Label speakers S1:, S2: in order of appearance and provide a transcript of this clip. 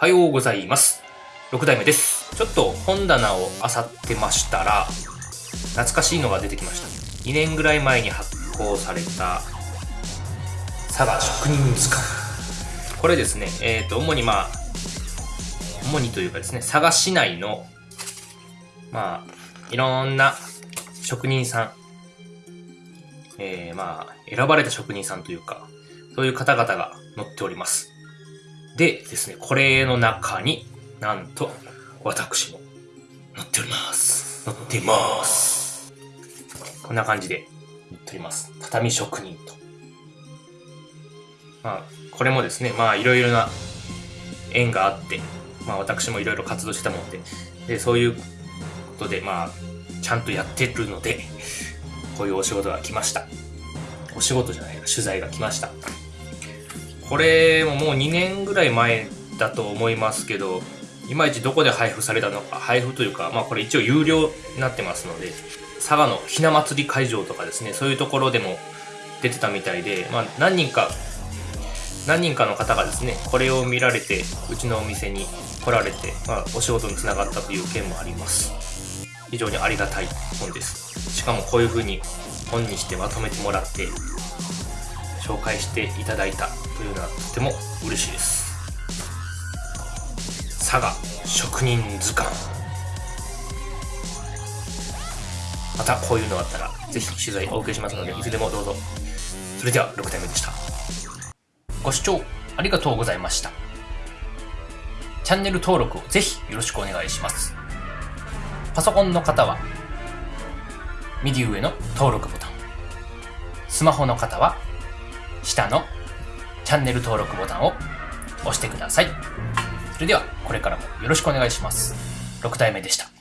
S1: おはようございます。6代目です。ちょっと本棚を漁ってましたら、懐かしいのが出てきました。2年ぐらい前に発行された、佐賀職人図鑑。これですね、えっ、と、主にまあ、主にというかですね、佐賀市内の、まあ、いろんな職人さん、えー、まあ、選ばれた職人さんというか、そういう方々が載っております。でですね、これの中になんと私も乗っております。乗っています。こんな感じで乗っております。畳職人と。まあ、これもですね、まあいろいろな縁があって、まあ私もいろいろ活動してたもんで、で、そういうことで、まあ、ちゃんとやってるので、こういうお仕事が来ました。お仕事じゃないな、取材が来ました。これももう2年ぐらい前だと思いますけど、いまいちどこで配布されたのか、配布というか、まあこれ一応有料になってますので、佐賀のひな祭り会場とかですね、そういうところでも出てたみたいで、まあ何人か、何人かの方がですね、これを見られて、うちのお店に来られて、まあお仕事につながったという件もあります。非常にありがたい本です。しかもこういう風に本にしてまとめてもらって、紹介していただいたというのはとても嬉しいです。佐賀職人図鑑。またこういうのがあったらぜひ取材お受けしますのでいつでもどうぞ。それでは6体目でした。ご視聴ありがとうございました。チャンネル登録をぜひよろしくお願いします。パソコンの方は右上の登録ボタン。スマホの方は下のチャンネル登録ボタンを押してください。それではこれからもよろしくお願いします。6体目でした。